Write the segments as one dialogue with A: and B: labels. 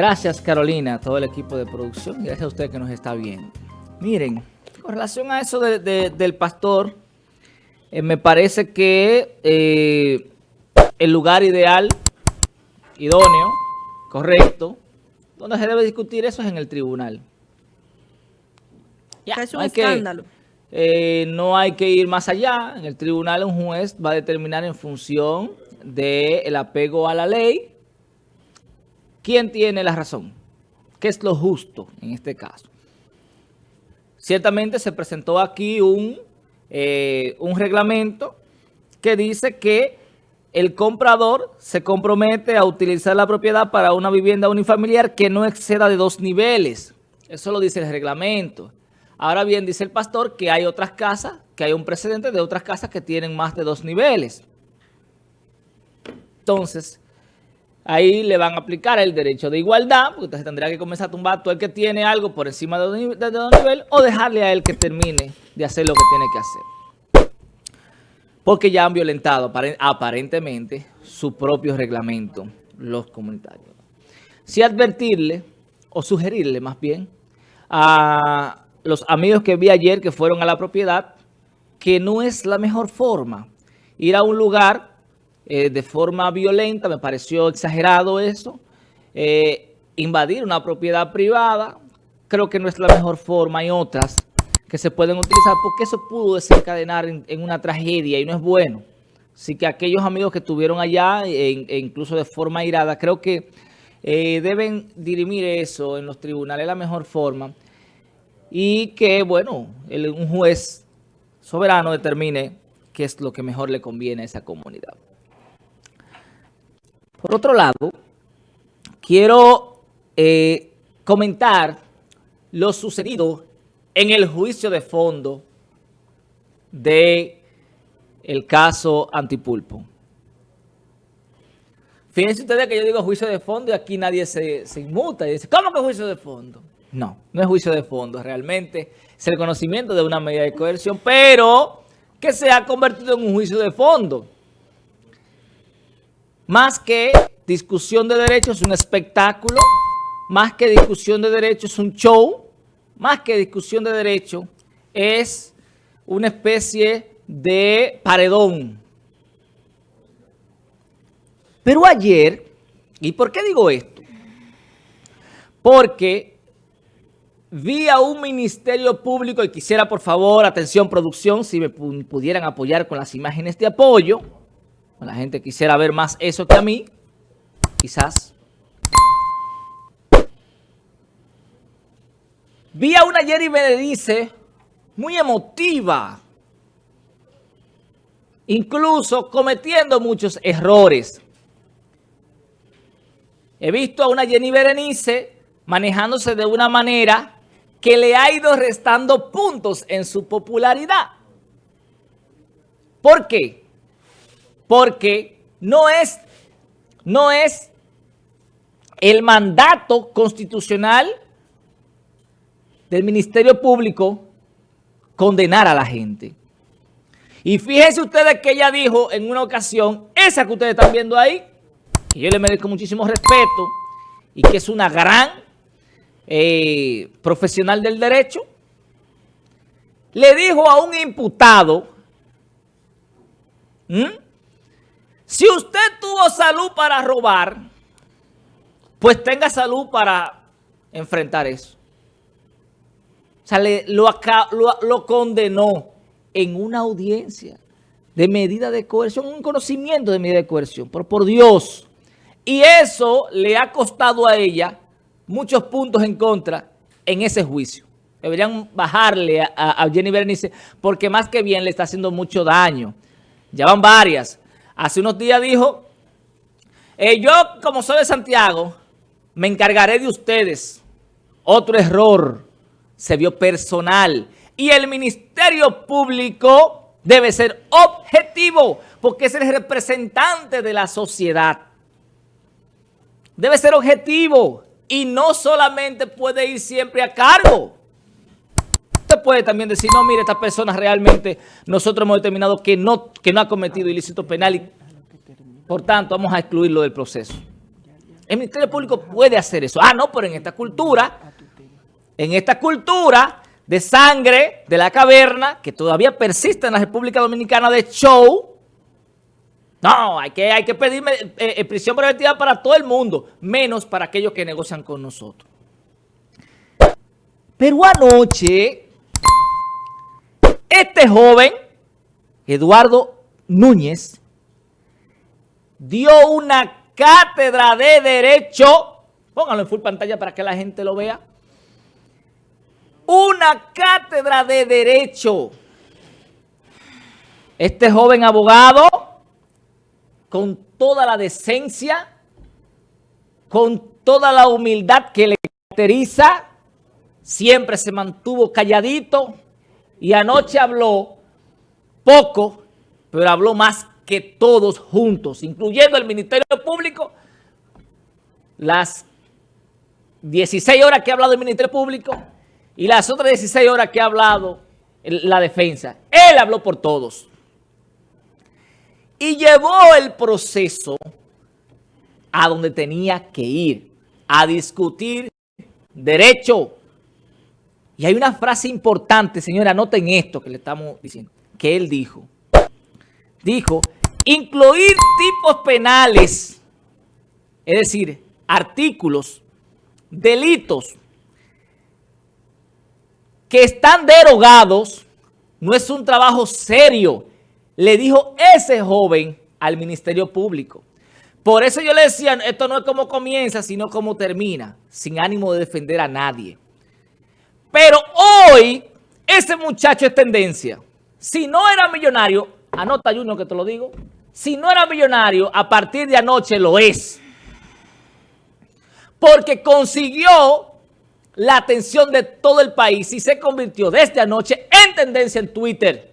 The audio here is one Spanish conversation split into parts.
A: Gracias Carolina, a todo el equipo de producción, gracias a usted que nos está viendo. Miren, con relación a eso del pastor, eh, me parece que eh, el lugar ideal, idóneo, correcto, donde se debe discutir eso es en el tribunal.
B: Ya, es un escándalo.
A: Eh, no hay que ir más allá. En el tribunal un juez va a determinar en función del apego a la ley quién tiene la razón. ¿Qué es lo justo en este caso? Ciertamente se presentó aquí un, eh, un reglamento que dice que el comprador se compromete a utilizar la propiedad para una vivienda unifamiliar que no exceda de dos niveles. Eso lo dice el reglamento. Ahora bien, dice el pastor que hay otras casas, que hay un precedente de otras casas que tienen más de dos niveles. Entonces, ahí le van a aplicar el derecho de igualdad, porque entonces tendría que comenzar a tumbar todo el que tiene algo por encima de dos niveles o dejarle a él que termine de hacer lo que tiene que hacer. Porque ya han violentado aparentemente su propio reglamento, los comunitarios. Si advertirle, o sugerirle más bien, a los amigos que vi ayer que fueron a la propiedad, que no es la mejor forma. Ir a un lugar eh, de forma violenta, me pareció exagerado eso. Eh, invadir una propiedad privada, creo que no es la mejor forma. Hay otras que se pueden utilizar porque eso pudo desencadenar en, una tragedia y no es bueno. Así que aquellos amigos que estuvieron allá, e, e incluso de forma irada, creo que eh, deben dirimir eso en los tribunales la mejor forma y que, bueno, un juez soberano determine qué es lo que mejor le conviene a esa comunidad. Por otro lado, quiero eh, comentar lo sucedido en el juicio de fondo de el caso Antipulpo. Fíjense ustedes que yo digo juicio de fondo y aquí nadie se, se inmuta y dice, ¿cómo que juicio de fondo? No, no es juicio de fondo, realmente es el conocimiento de una medida de coerción, pero que se ha convertido en un juicio de fondo. Más que discusión de derechos, es un espectáculo, más que discusión de derechos, es un show, más que discusión de derechos, es una especie de paredón. Pero ayer, ¿y por qué digo esto? Porque vi a un ministerio público y quisiera, por favor, atención producción, si me pudieran apoyar con las imágenes de apoyo. La gente quisiera ver más eso que a mí, quizás. Vi a una Jerry Benedice muy emotiva, incluso cometiendo muchos errores. He visto a una Jenny Berenice manejándose de una manera que le ha ido restando puntos en su popularidad. ¿Por qué? Porque no es, no es el mandato constitucional del Ministerio Público condenar a la gente. Y fíjense ustedes que ella dijo en una ocasión, esa que ustedes están viendo ahí, que yo le merezco muchísimo respeto y que es una gran eh, profesional del derecho, le dijo a un imputado, si usted tuvo salud para robar, pues tenga salud para enfrentar eso. O sea, lo, lo, condenó en una audiencia de medida de coerción, un conocimiento de medida de coerción, pero por Dios. Y eso le ha costado a ella muchos puntos en contra en ese juicio. Deberían bajarle a, Jenny Berenice porque más que bien le está haciendo mucho daño. Ya van varias. Hace unos días dijo, eh, yo como soy de Santiago, me encargaré de ustedes. Otro error se vio personal. Y el Ministerio Público debe ser objetivo porque es el representante de la sociedad. Debe ser objetivo y no solamente puede ir siempre a cargo. Usted puede también decir, no, mire, esta persona realmente nosotros hemos determinado que no, que no ha cometido ilícito penal y por tanto vamos a excluirlo del proceso. El Ministerio Público puede hacer eso. Ah, no, pero en esta cultura, en esta cultura de sangre de la caverna, que todavía persiste en la República Dominicana de show, no, hay que, hay que pedir eh, eh, prisión preventiva para todo el mundo, menos para aquellos que negocian con nosotros. Pero anoche, este joven, Eduardo Núñez, dio una cátedra de Derecho, pónganlo en full pantalla para que la gente lo vea, una cátedra de Derecho. Este joven abogado, con toda la decencia, con toda la humildad que le caracteriza, siempre se mantuvo calladito y anoche habló poco, pero habló más que todos juntos, incluyendo el Ministerio Público, las 16 horas que ha hablado el Ministerio Público y las otras 16 horas que ha hablado la defensa. Él habló por todos. Y llevó el proceso a donde tenía que ir, a discutir derecho. Y hay una frase importante, señora, anoten esto que le estamos diciendo, que él dijo. Dijo, incluir tipos penales, es decir, artículos, delitos que están derogados, no es un trabajo serio, le dijo ese joven al Ministerio Público. Por eso yo le decía, esto no es como comienza, sino como termina, sin ánimo de defender a nadie. Pero hoy, ese muchacho es tendencia. Si no era millonario, anota Junior que te lo digo, si no era millonario, a partir de anoche lo es. Porque consiguió la atención de todo el país y se convirtió desde anoche en tendencia en Twitter.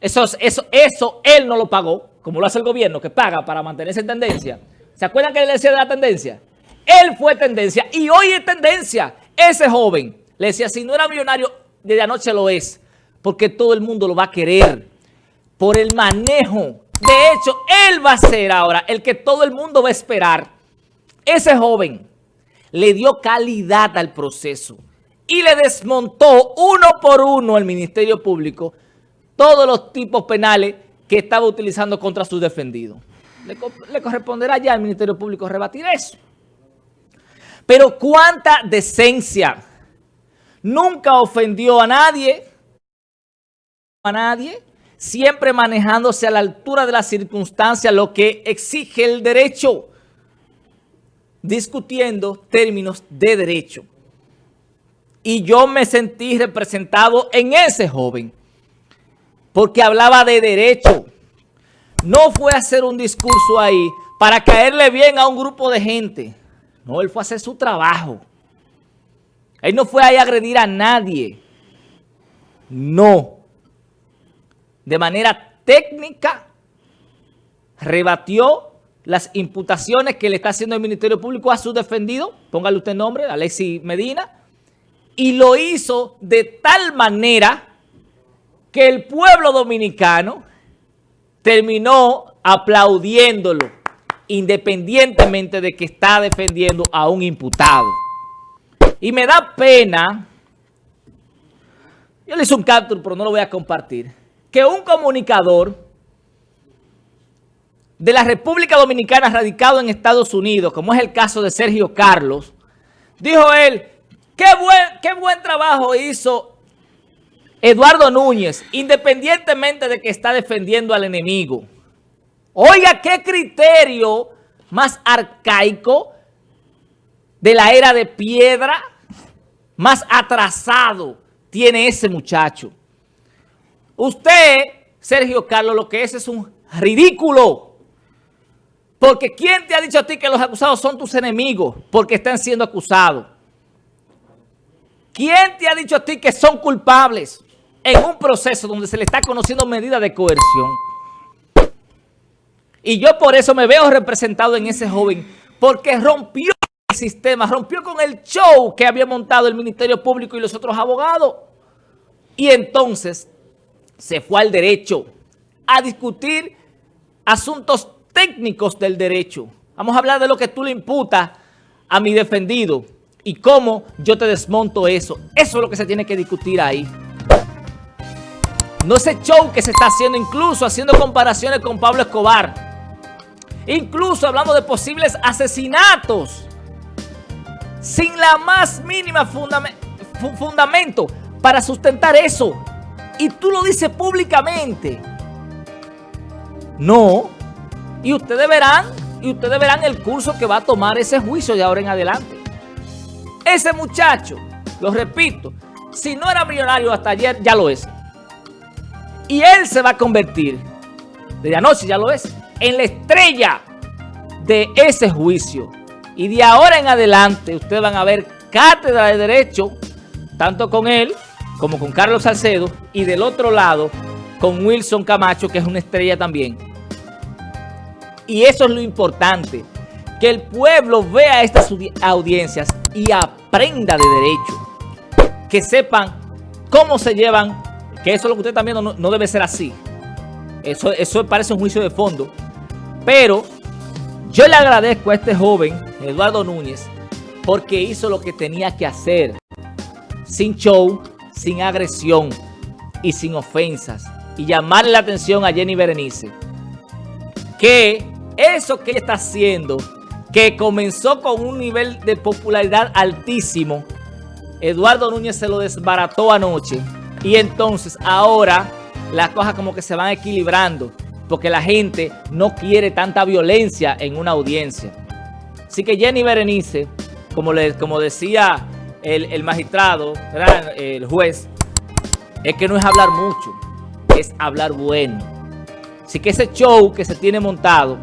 A: Eso, eso, eso él no lo pagó, como lo hace el gobierno, que paga para mantenerse en tendencia. ¿Se acuerdan que le decía de la tendencia? Él fue tendencia y hoy es tendencia. Ese joven le decía, si no era millonario, desde anoche lo es, porque todo el mundo lo va a querer por el manejo. De hecho, él va a ser ahora el que todo el mundo va a esperar. Ese joven le dio calidad al proceso y le desmontó uno por uno al Ministerio Público todos los tipos penales que estaba utilizando contra sus defendidos. Le, le corresponderá ya al Ministerio Público rebatir eso. Pero cuánta decencia. Nunca ofendió a nadie, a nadie, siempre manejándose a la altura de las circunstancias, lo que exige el derecho discutiendo términos de derecho. Y yo me sentí representado en ese joven, porque hablaba de derecho. No fue a hacer un discurso ahí para caerle bien a un grupo de gente. No, él fue a hacer su trabajo. Él no fue ahí a agredir a nadie. No. De manera técnica, rebatió las imputaciones que le está haciendo el Ministerio Público a su defendido, póngale usted nombre, Alexis Medina, y lo hizo de tal manera que el pueblo dominicano terminó aplaudiéndolo, independientemente de que está defendiendo a un imputado. Y me da pena, yo le hice un capture, pero no lo voy a compartir, que un comunicador de la República Dominicana radicado en Estados Unidos, como es el caso de Sergio Carlos, dijo él, qué buen, qué buen trabajo hizo Eduardo Núñez, independientemente de que está defendiendo al enemigo. Oiga, qué criterio más arcaico de la era de piedra, más atrasado tiene ese muchacho. Usted, Sergio Carlos, lo que es es un ridículo. Porque ¿quién te ha dicho a ti que los acusados son tus enemigos porque están siendo acusados? ¿Quién te ha dicho a ti que son culpables en un proceso donde se le está conociendo medida de coerción? Y yo por eso me veo representado en ese joven, porque rompió sistema, rompió con el show que había montado el Ministerio Público y los otros abogados. Y entonces se fue al derecho a discutir asuntos técnicos del derecho. Vamos a hablar de lo que tú le imputas a mi defendido y cómo yo te desmonto eso. Eso es lo que se tiene que discutir ahí. No ese show que se está haciendo, incluso haciendo comparaciones con Pablo Escobar. Incluso hablando de posibles asesinatos. Sin la más mínima fundamento para sustentar eso. Y tú lo dices públicamente. No. Y ustedes verán, y ustedes verán el curso que va a tomar ese juicio de ahora en adelante. Ese muchacho, lo repito, si no era millonario hasta ayer, ya lo es. Y él se va a convertir, desde anoche ya lo es, en la estrella de ese juicio. Y de ahora en adelante ustedes van a ver cátedra de derecho, tanto con él como con Carlos Salcedo, y del otro lado con Wilson Camacho, que es una estrella también. Y eso es lo importante, que el pueblo vea estas audiencias y aprenda de derecho. Que sepan cómo se llevan, que eso es lo que usted también no, no debe ser así. Eso, eso parece un juicio de fondo. Pero yo le agradezco a este joven, Eduardo Núñez, porque hizo lo que tenía que hacer. Sin show, sin agresión y sin ofensas. Y llamarle la atención a Jenny Berenice. Que eso que ella está haciendo, que comenzó con un nivel de popularidad altísimo, Eduardo Núñez se lo desbarató anoche. Y entonces ahora las cosas como que se van equilibrando porque la gente no quiere tanta violencia en una audiencia. Así que Jenny Berenice, como, le, como decía el, magistrado, el juez, es que no es hablar mucho, es hablar bueno. Así que ese show que se tiene montado